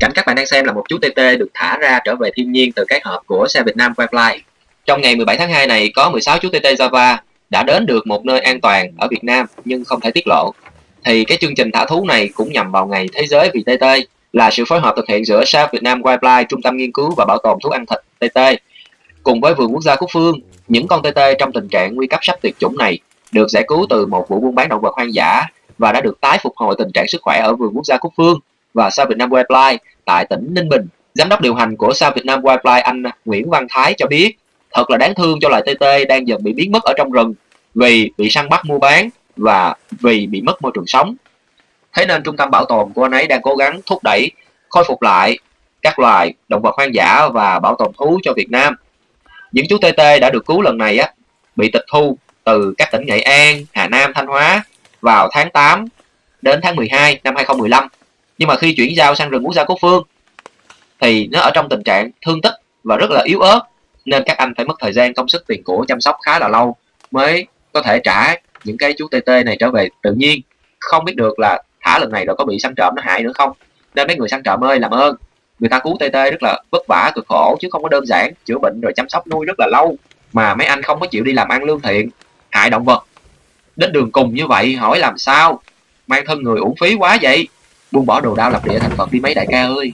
Cảnh các bạn đang xem là một chú TT được thả ra trở về thiên nhiên từ cái hộp của xe Việt Nam Wildlife. Trong ngày 17 tháng 2 này có 16 chú TT Java đã đến được một nơi an toàn ở Việt Nam nhưng không thể tiết lộ. Thì cái chương trình thả thú này cũng nhằm vào ngày Thế giới vì TT là sự phối hợp thực hiện giữa South Việt Nam Wildlife, Trung tâm Nghiên cứu và Bảo tồn Thú ăn thịt TT cùng với Vườn Quốc gia Cúc Phương. Những con TT trong tình trạng nguy cấp sắp tuyệt chủng này được giải cứu từ một vụ buôn bán động vật hoang dã và đã được tái phục hồi tình trạng sức khỏe ở Vườn Quốc gia Cúc Phương và Sao Việt Nam Wildlife tại tỉnh Ninh Bình. Giám đốc điều hành của Sao Việt Nam Wildlife anh Nguyễn Văn Thái cho biết thật là đáng thương cho loài TT đang dần bị biến mất ở trong rừng vì bị săn bắt mua bán và vì bị mất môi trường sống. Thế nên trung tâm bảo tồn của anh ấy đang cố gắng thúc đẩy khôi phục lại các loài động vật hoang dã và bảo tồn thú cho Việt Nam. Những chú TT đã được cứu lần này á bị tịch thu từ các tỉnh Nghệ An, Hà Nam, Thanh Hóa vào tháng 8 đến tháng 12 năm 2015. Nhưng mà khi chuyển giao sang rừng quốc gia quốc Phương, thì nó ở trong tình trạng thương tích và rất là yếu ớt, nên các anh phải mất thời gian công sức tiền của chăm sóc khá là lâu mới có thể trả những cái chú TT này trở về. Tự nhiên, không biết được là thả lần này rồi có bị săn trộm nó hại nữa không? Nên mấy người săn trộm ơi, làm ơn. Người ta cứu TT rất là vất vả, cực khổ, chứ không có đơn giản chữa bệnh rồi chăm sóc nuôi rất là lâu. Mà mấy anh không có chịu đi làm ăn lương thiện, hại động vật. Đến đường cùng như vậy, hỏi làm sao? Mang thân người uổng phí quá vậy buông bỏ đồ đao lập địa thành phật đi mấy đại ca ơi.